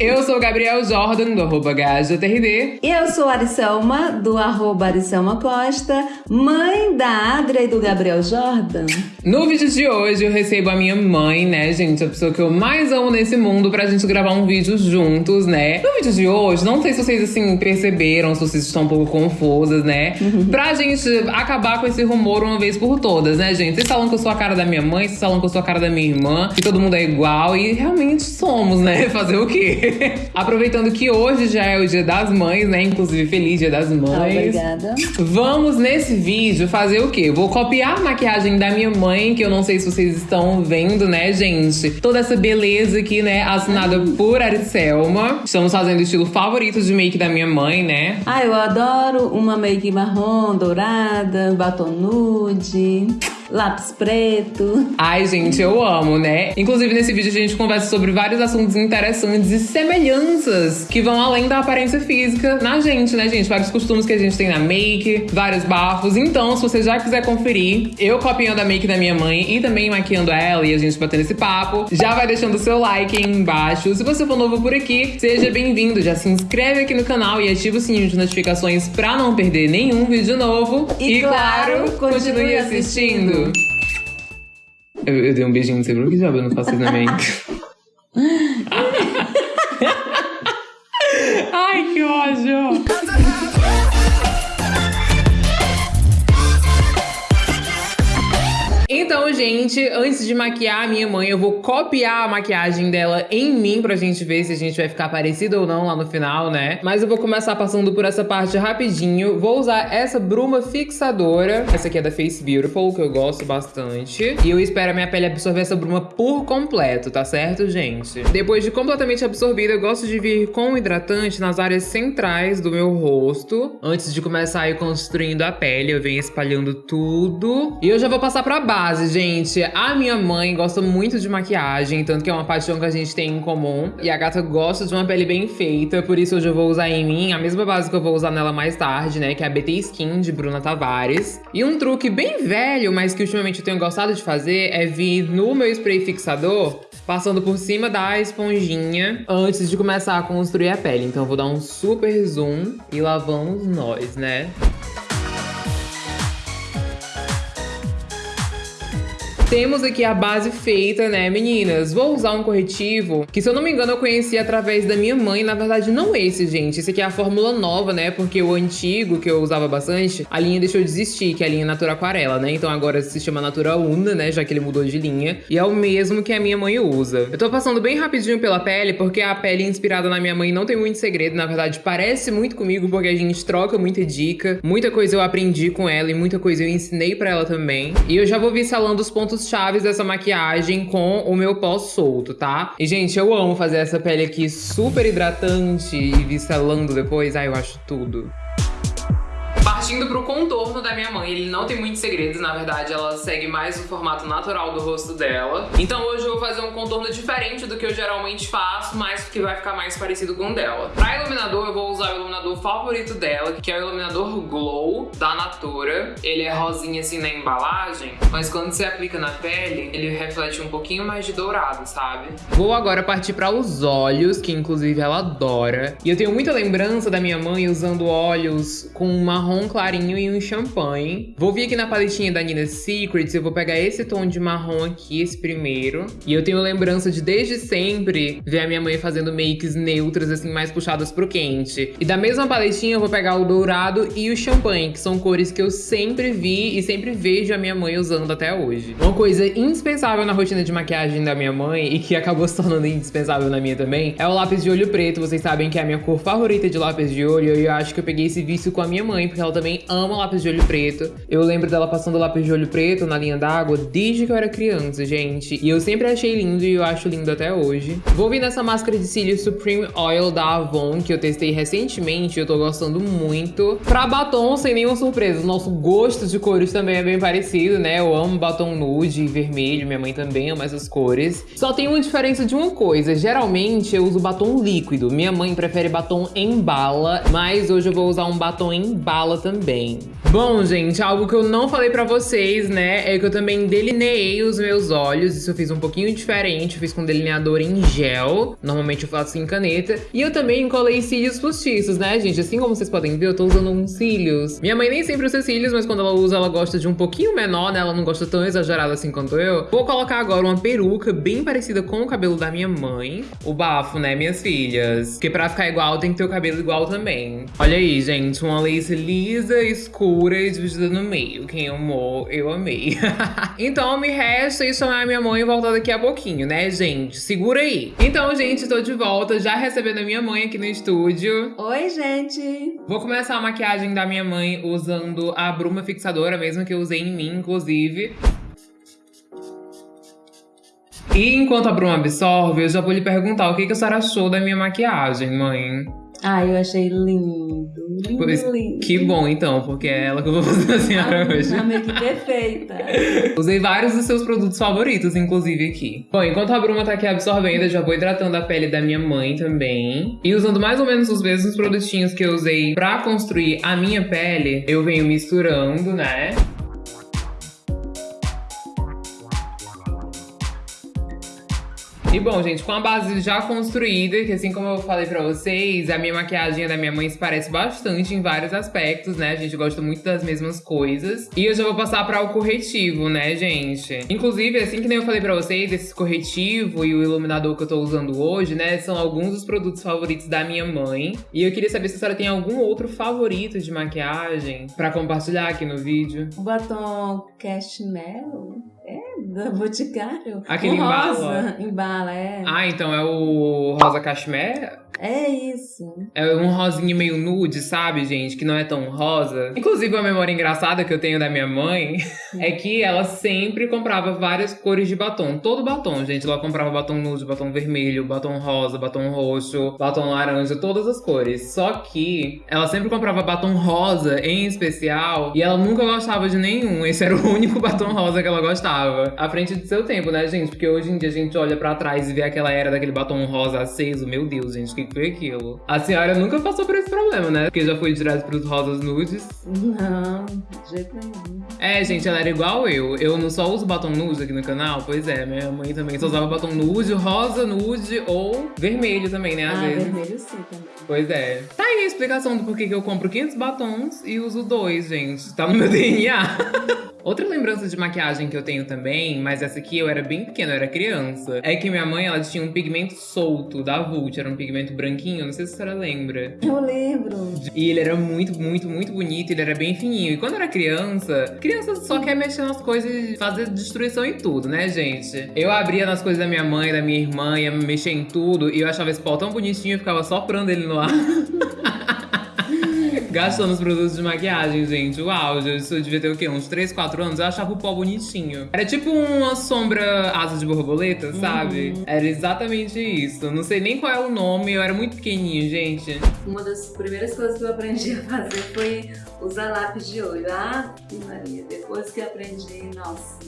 Eu sou o Gabriel Jordan, do arroba GajaTRD. E eu sou a Aricelma, do arroba Aricelma Costa, mãe da Adria e do Gabriel Jordan. No vídeo de hoje eu recebo a minha mãe, né, gente? A pessoa que eu mais amo nesse mundo pra gente gravar um vídeo juntos, né? No vídeo de hoje, não sei se vocês, assim, perceberam, se vocês estão um pouco confusas, né? Uhum. Pra gente acabar com esse rumor uma vez por todas, né, gente? Vocês falam que eu sou a cara da minha mãe, vocês falam que eu sou a cara da minha irmã, que todo mundo é igual e realmente somos, né? Fazer o quê? Aproveitando que hoje já é o dia das mães, né? Inclusive, feliz dia das mães. Obrigada. Vamos nesse vídeo fazer o quê? Vou copiar a maquiagem da minha mãe, que eu não sei se vocês estão vendo, né, gente? Toda essa beleza aqui, né? Assinada por Aricelma. Estamos fazendo o estilo favorito de make da minha mãe, né? Ah, eu adoro uma make marrom, dourada, batom nude lápis preto. Ai, gente, eu amo, né? Inclusive, nesse vídeo a gente conversa sobre vários assuntos interessantes e semelhanças que vão além da aparência física na gente, né, gente? Vários costumes que a gente tem na make, vários bafos. Então, se você já quiser conferir, eu copiando a make da minha mãe e também maquiando ela e a gente batendo esse papo, já vai deixando o seu like aí embaixo. Se você for novo por aqui, seja bem-vindo. Já se inscreve aqui no canal e ativa o sininho de notificações pra não perder nenhum vídeo novo. E, e claro, continue, continue assistindo. Eu, eu dei um beijinho no seu que já não faço treinamento. Ai, Antes de maquiar a minha mãe, eu vou copiar a maquiagem dela em mim pra gente ver se a gente vai ficar parecido ou não lá no final, né? Mas eu vou começar passando por essa parte rapidinho. Vou usar essa bruma fixadora. Essa aqui é da Face Beautiful, que eu gosto bastante. E eu espero a minha pele absorver essa bruma por completo, tá certo, gente? Depois de completamente absorvida, eu gosto de vir com o hidratante nas áreas centrais do meu rosto. Antes de começar a ir construindo a pele, eu venho espalhando tudo. E eu já vou passar pra base, gente, a minha mãe gosta muito de maquiagem, tanto que é uma paixão que a gente tem em comum. E a gata gosta de uma pele bem feita, por isso hoje eu vou usar em mim a mesma base que eu vou usar nela mais tarde, né? Que é a BT Skin de Bruna Tavares. E um truque bem velho, mas que ultimamente eu tenho gostado de fazer, é vir no meu spray fixador passando por cima da esponjinha antes de começar a construir a pele. Então eu vou dar um super zoom e lá vamos nós, né? Temos aqui a base feita, né, meninas? Vou usar um corretivo que, se eu não me engano, eu conheci através da minha mãe. Na verdade, não esse, gente. Esse aqui é a fórmula nova, né? Porque o antigo, que eu usava bastante, a linha deixou de existir, que é a linha Natura Aquarela, né? Então agora se chama Natura Una, né? Já que ele mudou de linha. E é o mesmo que a minha mãe usa. Eu tô passando bem rapidinho pela pele, porque a pele inspirada na minha mãe não tem muito segredo. Na verdade, parece muito comigo, porque a gente troca muita dica. Muita coisa eu aprendi com ela e muita coisa eu ensinei pra ela também. E eu já vou vir salando os pontos pontos chaves dessa maquiagem com o meu pó solto, tá? E, gente, eu amo fazer essa pele aqui super hidratante e vir selando depois. Ai, eu acho tudo. Partindo pro contorno da minha mãe, ele não tem muitos segredos, na verdade ela segue mais o formato natural do rosto dela. Então hoje eu vou fazer um contorno diferente do que eu geralmente faço, mas que vai ficar mais parecido com o dela. Pra iluminador eu vou usar o iluminador favorito dela, que é o iluminador Glow da Natura. Ele é rosinha assim na embalagem, mas quando você aplica na pele, ele reflete um pouquinho mais de dourado, sabe? Vou agora partir para os olhos, que inclusive ela adora. E eu tenho muita lembrança da minha mãe usando olhos com marrom clarinho e um champanhe. Vou vir aqui na paletinha da Nina Secrets, eu vou pegar esse tom de marrom aqui, esse primeiro. E eu tenho lembrança de, desde sempre, ver a minha mãe fazendo makes neutras, assim, mais puxadas pro quente. E da mesma paletinha eu vou pegar o dourado e o champanhe, que são cores que eu sempre vi e sempre vejo a minha mãe usando até hoje. Uma coisa indispensável na rotina de maquiagem da minha mãe, e que acabou se tornando indispensável na minha também, é o lápis de olho preto. Vocês sabem que é a minha cor favorita de lápis de olho, e eu acho que eu peguei esse vício com a minha mãe, porque ela também ama lápis de olho preto. Eu lembro dela passando lápis de olho preto na linha d'água desde que eu era criança, gente. E eu sempre achei lindo e eu acho lindo até hoje. Vou vir nessa máscara de cílios Supreme Oil da Avon, que eu testei recentemente e eu tô gostando muito. Pra batom, sem nenhuma surpresa, nosso gosto de cores também é bem parecido, né? Eu amo batom nude e vermelho, minha mãe também ama essas cores. Só tem uma diferença de uma coisa, geralmente eu uso batom líquido. Minha mãe prefere batom em bala, mas hoje eu vou usar um batom em bala também também. Bom, gente, algo que eu não falei pra vocês, né, é que eu também delineei os meus olhos. Isso eu fiz um pouquinho diferente, eu fiz com delineador em gel. Normalmente eu faço em caneta. E eu também colei cílios postiços, né, gente? Assim como vocês podem ver, eu tô usando uns cílios. Minha mãe nem sempre usa cílios, mas quando ela usa, ela gosta de um pouquinho menor, né? Ela não gosta tão exagerado assim quanto eu. Vou colocar agora uma peruca bem parecida com o cabelo da minha mãe. O bafo, né, minhas filhas? Porque pra ficar igual, tem que ter o cabelo igual também. Olha aí, gente, uma lace lisa, escura e dividida no meio. Quem amou, eu amei. então me resta ir chamar minha mãe e voltar daqui a pouquinho, né, gente? Segura aí. Então, gente, tô de volta, já recebendo a minha mãe aqui no estúdio. Oi, gente! Vou começar a maquiagem da minha mãe usando a bruma fixadora, mesmo que eu usei em mim, inclusive. E enquanto a bruma absorve, eu já vou lhe perguntar o que, que a senhora achou da minha maquiagem, mãe. Ah, eu achei lindo. Lindo, isso- lindo. Que bom, então, porque é ela que eu vou fazer a senhora hoje. Uma make perfeita. Usei vários dos seus produtos favoritos, inclusive, aqui. Bom, enquanto a bruma tá aqui absorvendo, eu já vou hidratando a pele da minha mãe também. E usando mais ou menos os mesmos produtinhos que eu usei pra construir a minha pele, eu venho misturando, né? E bom, gente, com a base já construída, que assim como eu falei pra vocês, a minha maquiagem da minha mãe se parece bastante em vários aspectos, né? A gente gosta muito das mesmas coisas. E eu já vou passar para o corretivo, né, gente? Inclusive, assim que nem eu falei pra vocês, esse corretivo e o iluminador que eu tô usando hoje, né, são alguns dos produtos favoritos da minha mãe. E eu queria saber se a senhora tem algum outro favorito de maquiagem pra compartilhar aqui no vídeo. O batom Cashmere é da Boticário. Aquele Um embala? rosa, Embala, é. Ah, então é o rosa cashmere? É isso. É um rosinho meio nude, sabe, gente? Que não é tão rosa. Inclusive, uma memória engraçada que eu tenho da minha mãe é que ela sempre comprava várias cores de batom. Todo batom, gente. Ela comprava batom nude, batom vermelho, batom rosa, batom roxo, batom laranja, todas as cores. Só que ela sempre comprava batom rosa em especial e ela nunca gostava de nenhum. Esse era o único batom rosa que ela gostava. À frente do seu tempo, né, gente? Porque hoje em dia a gente olha pra trás e vê aquela era daquele batom rosa aceso. Meu Deus, gente, o que foi aquilo? A senhora nunca passou por esse problema, né? Porque já foi direto pros rosas nudes. Não, de jeito nenhum. É, gente, ela era igual eu. Eu não só uso batom nude aqui no canal. Pois é, minha mãe também só usava batom nude, rosa, nude ou vermelho também, né? Às ah, vezes. vermelho sim também. Pois é. Tá aí a explicação do porquê que eu compro 500 batons e uso dois, gente. Tá no meu DNA. Outra lembrança de maquiagem que eu tenho também, mas essa aqui eu era bem pequena, eu era criança, é que minha mãe ela tinha um pigmento solto da Vult, era um pigmento branquinho, não sei se a senhora lembra. Eu lembro. E ele era muito, muito, muito bonito, ele era bem fininho. E quando eu era criança, criança só quer mexer nas coisas e fazer destruição em tudo, né, gente? Eu abria nas coisas da minha mãe, da minha irmã, ia mexer em tudo, e eu achava esse pau tão bonitinho, eu ficava soprando ele no ar. Gastando os produtos de maquiagem, gente. Isso eu devia ter o quê? Uns 3, 4 anos. Eu achava o pó bonitinho. Era tipo uma sombra asa de borboleta, sabe? Era exatamente isso. Não sei nem qual é o nome. Eu era muito pequenininho, gente. Uma das primeiras coisas que eu aprendi a fazer foi usar lápis de olho. Ah, Maria. Depois que aprendi, nossa,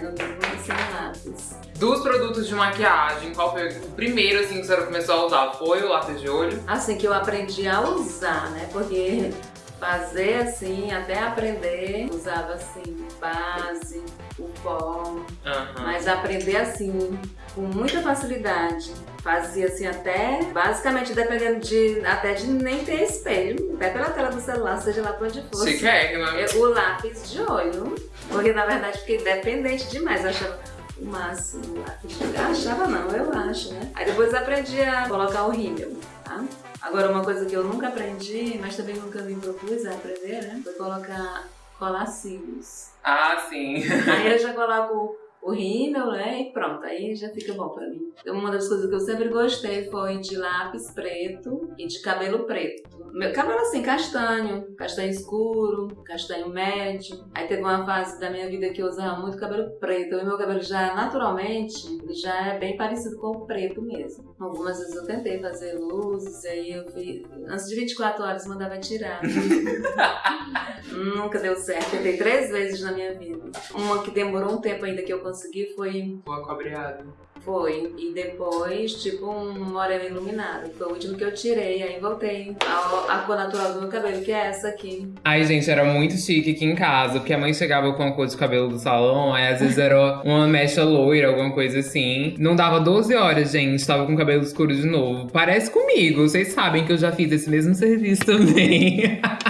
sem lápis. Dos produtos de maquiagem, qual foi o primeiro assim que a senhora começou a usar? Foi o lápis de olho? Assim que eu aprendi a usar, né? Porque fazer assim, até aprender, usava assim, base, o pó. Aham. Mas aprender assim, com muita facilidade. Fazia assim até, basicamente dependendo de, até de nem ter espelho. Até pela tela do celular, seja lá pra onde fosse. Chiquérrima. Eu- O lápis de olho. Porque na verdade fiquei dependente demais. Eu achava o máximo de olho. Eu achava não, eu acho, né? Aí depois aprendi a colocar o rímel, tá? Agora uma coisa que eu nunca aprendi, mas também nunca me propus a aprender, né? Foi colocar colar cílios. Ah, sim. Aí eu já coloco o rímel, né? E pronto, aí já fica bom pra mim. Então, Uma das coisas que eu sempre gostei foi de lápis preto e de cabelo preto. Meu cabelo assim, castanho, castanho escuro, castanho médio. Aí teve uma fase da minha vida que eu usava muito cabelo preto. E meu cabelo já, naturalmente, já é bem parecido com o preto mesmo. Algumas vezes eu tentei fazer luzes, aí eu vi, antes de 24 horas mandava tirar. Nunca deu certo. Tentei três vezes na minha vida. Uma que demorou um tempo ainda que eu consegui foi O acobreado. Foi. E depois, tipo, um moreno iluminado. Foi o último que eu tirei. Aí voltei a, a cor natural do meu cabelo, que é essa aqui. Ai, gente, era muito chique aqui em casa, porque a mãe chegava com a cor de cabelo do salão, aí às vezes era uma mecha loira, alguma coisa assim. Não dava 12 horas, gente, tava com cabelo escuro de novo. Parece comigo, vocês sabem que eu já fiz esse mesmo serviço também.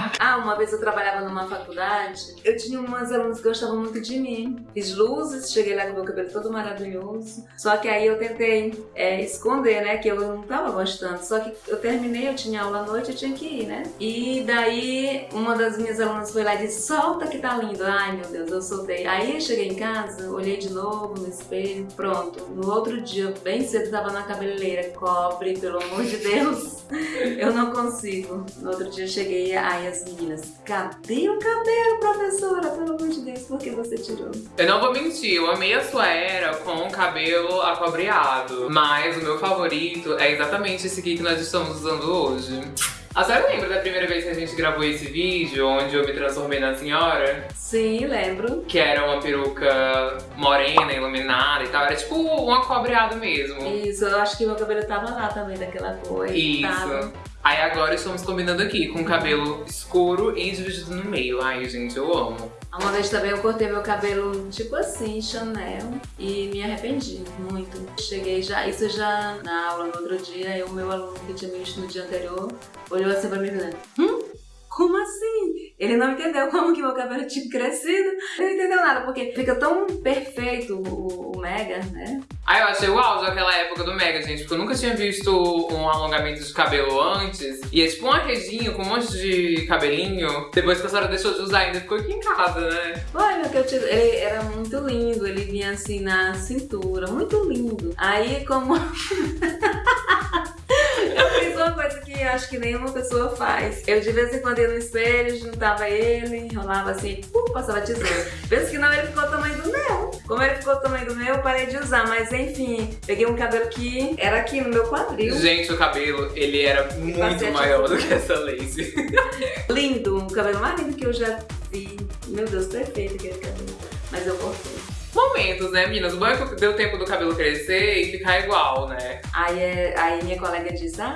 uma vez eu trabalhava numa faculdade, eu tinha umas alunas que gostavam muito de mim. Fiz luzes, cheguei lá com meu cabelo todo maravilhoso. Só que aí eu tentei é, esconder, né, que eu não tava gostando. Só que eu terminei, eu tinha aula à noite, eu tinha que ir, né? E daí uma das minhas alunas foi lá e disse: solta que tá lindo. Ai meu Deus, eu soltei. Aí eu cheguei em casa, olhei de novo no espelho, pronto. No outro dia, bem cedo, tava na cabeleireira. Cobre, pelo amor de Deus. eu não consigo. No outro dia eu cheguei, aí as meninas: cadê o cabelo, professora? Pelo amor de Deus, por que você tirou? Eu não vou mentir, eu amei a sua era com o cabelo acobreado. Mas o meu favorito é exatamente esse aqui que nós estamos usando hoje. A senhora lembra da primeira vez que a gente gravou esse vídeo, onde eu me transformei na senhora? Sim, lembro. Que era uma peruca morena, iluminada e tal. Era tipo um acobreado mesmo. Isso, eu acho que meu cabelo tava lá também, daquela cor. Isso. Tava. Aí agora estamos combinando aqui, com cabelo escuro e dividido no meio. Ai, gente, eu amo. Uma vez também eu cortei meu cabelo tipo assim, Chanel, e me arrependi muito. Cheguei já, isso já na aula no outro dia, o meu aluno que tinha me visto no dia anterior olhou assim pra mim e hum? Como assim? Ele não entendeu como que meu cabelo tinha crescido. Ele não entendeu nada, porque fica tão perfeito o, o Mega, né? Ah, eu achei o auge daquela época do Mega, gente, porque eu nunca tinha visto um alongamento de cabelo antes. E é tipo uma redinha com um monte de cabelinho. Depois que a senhora deixou de usar, ainda ficou aqui em casa, né? Foi, meu, que eu tive, ele era muito lindo, ele vinha assim na cintura, muito lindo. Aí, como... eu fiz uma coisa acho que nenhuma pessoa faz. Eu de vez em quando ia no espelho, juntava ele, enrolava assim, uh, passava tesoura. Vez que não, ele ficou o tamanho do meu. Como ele ficou o tamanho do meu, eu parei de usar, mas enfim, peguei um cabelo que era aqui no meu quadril. Gente, o cabelo, ele era muito maior do que essa lace. lindo, o cabelo mais lindo que eu já vi. Meu Deus, perfeito aquele cabelo. Mas eu cortei momentos, né, meninas? O bom é que deu tempo do cabelo crescer e ficar igual, né? Aí, é, aí minha colega diz, ah,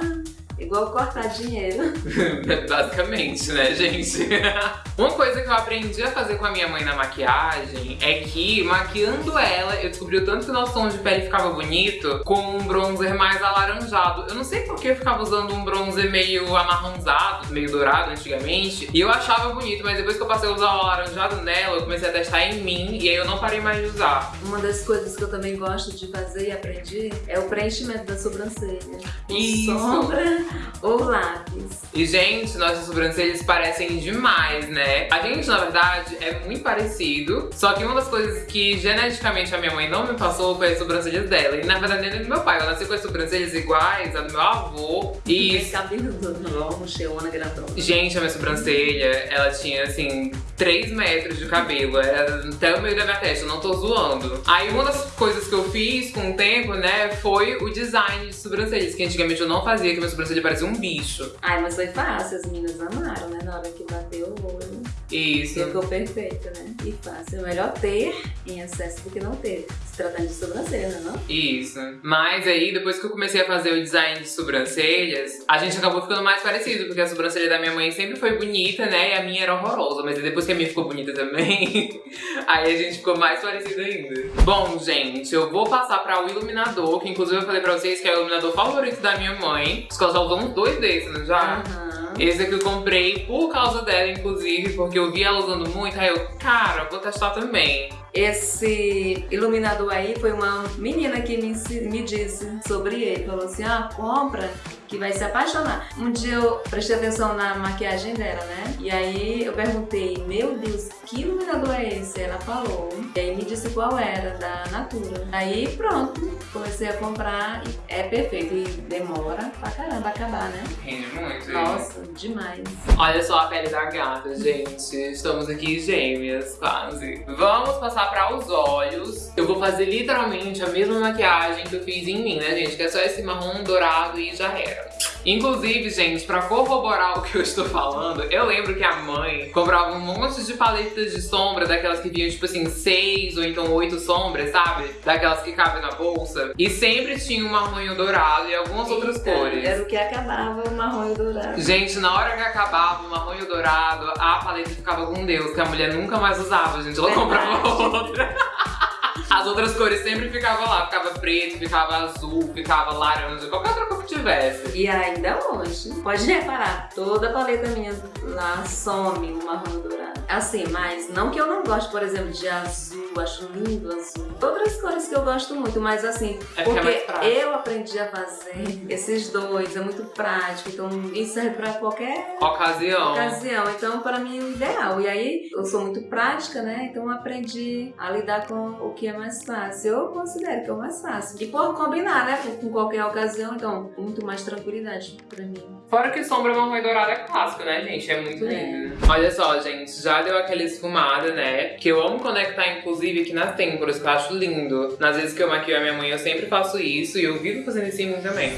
Igual cortar dinheiro. Basicamente, né, gente? Uma coisa que eu aprendi a fazer com a minha mãe na maquiagem é que, maquiando ela, eu descobri o tanto que o nosso tom de pele ficava bonito com um bronzer mais alaranjado. Eu não sei porque eu ficava usando um bronzer meio amarronzado, meio dourado antigamente, e eu achava bonito, mas depois que eu passei a usar o alaranjado nela, eu comecei a testar em mim, e aí eu não parei mais de usar. Uma das coisas que eu também gosto de fazer e aprendi é o preenchimento da sobrancelha. Com Isso. sombra ou lápis. E, gente, nossas sobrancelhas parecem demais, né? A gente, na verdade, é muito parecido. Só que uma das coisas que geneticamente a minha mãe não me passou foi as sobrancelhas dela. E, na verdade, nem do meu pai. Eu nasci com as sobrancelhas iguais a do meu avô. E... Esse cabelo longo, cheona, grandona. Gente, a minha sobrancelha, ela tinha, assim, 3 metros de cabelo. Era até o meio da minha testa, eu não tô zoando. Aí, uma das coisas que eu fiz com o tempo, né, foi o design de sobrancelhas. Que antigamente eu não fazia, que minha sobrancelha parecia um bicho. Ai, mas foi fácil, as meninas amaram, né? Na hora que bateu o olho. Isso. Ficou perfeito, né? E fácil. É melhor ter em excesso do que não ter. Se tratando de sobrancelha, né, não? Isso. Mas aí, depois que eu comecei a fazer o design de sobrancelhas, a gente acabou ficando mais parecido, porque a sobrancelha da minha mãe sempre foi bonita, né? E a minha era horrorosa. Mas depois que a minha ficou bonita também, aí a gente ficou mais parecido ainda. Bom, gente, eu vou passar para o iluminador, que inclusive eu falei pra vocês que é o iluminador favorito da minha mãe. Ela já usou uns dois desses, né, já? Uhum. Esse aqui eu comprei por causa dela, inclusive, porque eu vi ela usando muito, aí eu, cara, vou testar também. Esse iluminador aí foi uma menina que me, me disse sobre ele. Falou assim, ah, compra que vai se apaixonar. Um dia eu prestei atenção na maquiagem dela, né? E aí eu perguntei, meu Deus, que iluminador é esse? Ela falou. E aí me disse qual era, da Natura. Aí pronto, comecei a comprar e é perfeito. E demora pra caramba acabar, né? Rende muito. Nossa, demais. Olha só a pele da gata, gente. Estamos aqui gêmeas, quase. Vamos passar para os olhos. Eu vou fazer literalmente a mesma maquiagem que eu fiz em mim, né, gente? Que é só esse marrom dourado e já era. Inclusive, gente, pra corroborar o que eu estou falando, eu lembro que a mãe comprava um monte de paletas de sombra, daquelas que vinham, tipo assim, seis ou então oito sombras, sabe? Daquelas que cabem na bolsa. E sempre tinha um marronho dourado e algumas Eita, outras cores. Era o que acabava o marronho dourado. Gente, na hora que acabava o marronho dourado, a paleta ficava com Deus, que a mulher nunca mais usava, gente. Ela Verdade. comprava outra. As outras cores sempre ficavam lá, ficava preto, ficava azul, ficava laranja, qualquer outra cor que tivesse. E ainda hoje, pode reparar, toda a paleta minha lá some o marrom dourado. Assim, mas não que eu não goste, por exemplo, de azul, acho lindo azul. Outras cores que eu gosto muito, mas assim, é, porque, é eu aprendi a fazer esses dois, é muito prático, então isso serve pra qualquer ocasião. ocasião. Então, para mim, é o ideal. E aí, eu sou muito prática, né? Então, aprendi a lidar com o que é mais fácil. Eu considero que é o mais fácil. E por combinar, né? Com qualquer ocasião, então, muito mais tranquilidade pra mim. Fora que sombra marrom e dourada é clássico, né, gente? É muito é. lindo. Olha só, gente, já deu aquela esfumada, né? Que eu amo conectar, inclusive, aqui nas têmporas, que eu acho lindo. Nas vezes que eu maquio a minha mãe, eu sempre faço isso e eu vivo fazendo isso em mim também.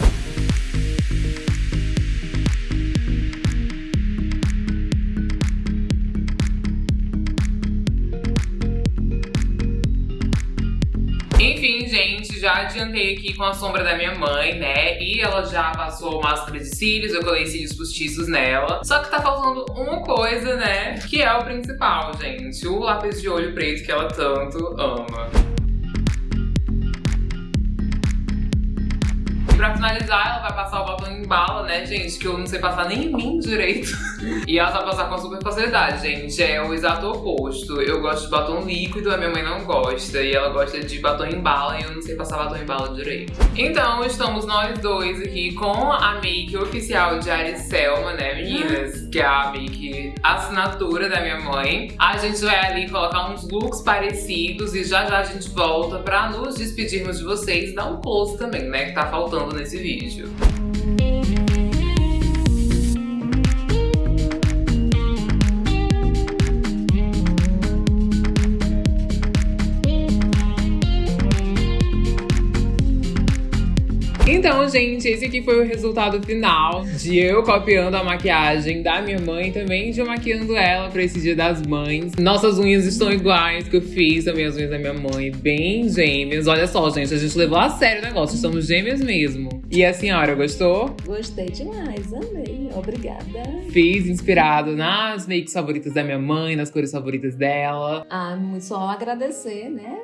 Já adiantei aqui com a sombra da minha mãe, né? E ela já passou máscara de cílios, eu colei cílios postiços nela. Só que tá faltando uma coisa, né? Que é o principal, gente. O lápis de olho preto que ela tanto ama. Pra finalizar, ela vai passar o batom em bala, né, gente? Que eu não sei passar nem em mim direito. e ela vai passar com super facilidade, gente. É o exato oposto. Eu gosto de batom líquido, a minha mãe não gosta. E ela gosta de batom em bala e eu não sei passar batom em bala direito. Então, estamos nós dois aqui com a make oficial de Ariselma, né, meninas? Que é a make assinatura da minha mãe. A gente vai ali colocar uns looks parecidos e já já a gente volta pra nos despedirmos de vocês. Dar um close também, né, que tá faltando nesse vídeo. Então, gente, esse aqui foi o resultado final de eu copiando a maquiagem da minha mãe também de eu maquiando ela pra esse dia das mães. Nossas unhas estão iguais que eu fiz também as unhas da minha mãe, bem gêmeas. Olha só, gente, a gente levou a sério o negócio, estamos gêmeas mesmo. E a senhora, gostou? Gostei demais, amei. Obrigada. Fiz inspirado nas makes favoritas da minha mãe, nas cores favoritas dela. Ah, só agradecer, né?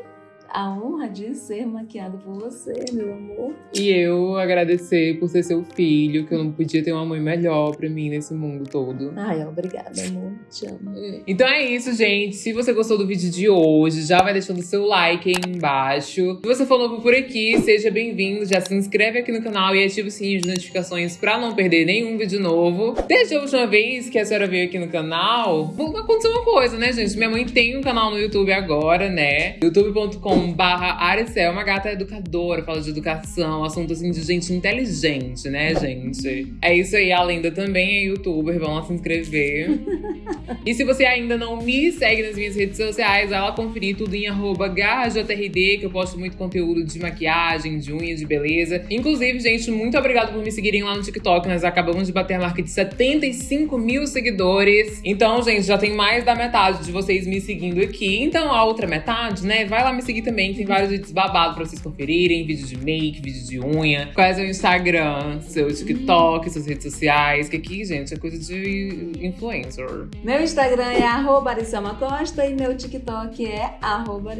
A honra de ser maquiado por você, meu amor. E eu agradecer por ser seu filho, que eu não podia ter uma mãe melhor pra mim nesse mundo todo. Ai, obrigada, amor. Te amo. Então é isso, gente. Se você gostou do vídeo de hoje, já vai deixando seu like aí embaixo. Se você for novo por aqui, seja bem-vindo. Já se inscreve aqui no canal e ativa o sininho de notificações pra não perder nenhum vídeo novo. Desde a última vez que a senhora veio aqui no canal, aconteceu uma coisa, né, gente? Minha mãe tem um canal no YouTube agora, né? youtube.com barra Aricel, uma gata educadora, fala de educação, assunto assim de gente inteligente, né, gente? É isso aí, a Lenda também é youtuber, vão lá se inscrever. e se você ainda não me segue nas minhas redes sociais, vai lá conferir tudo em arroba que eu posto muito conteúdo de maquiagem, de unha, de beleza. Inclusive, gente, muito obrigado por me seguirem lá no TikTok, nós acabamos de bater a marca de 75 mil seguidores. Então, gente, já tem mais da metade de vocês me seguindo aqui. Então, a outra metade, né, vai lá me seguir também, tem vários vídeos babados pra vocês conferirem, vídeo de make, vídeo de unha. Qual é seu Instagram, seu TikTok, suas redes sociais, que aqui, gente, é coisa de influencer. Meu Instagram é arroba Costa e meu TikTok é arroba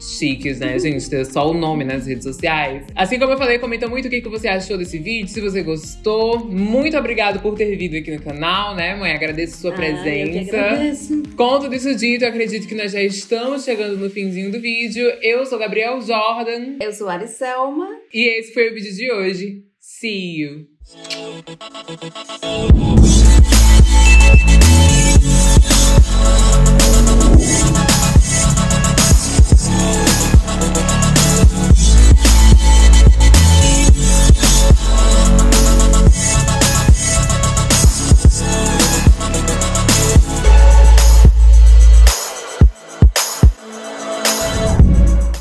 Chiques, né, gente? Ter só o nome nas redes sociais. Assim como eu falei, comenta muito o que você achou desse vídeo, se você gostou. Muito obrigado por ter vindo aqui no canal, né, mãe? Agradeço sua ah, presença. Eu que agradeço. Com tudo isso dito, eu acredito que nós já estamos chegando no finzinho do vídeo. Eu sou Gabriel Jordan. Eu sou Ariselma. E esse foi o vídeo de hoje. See you!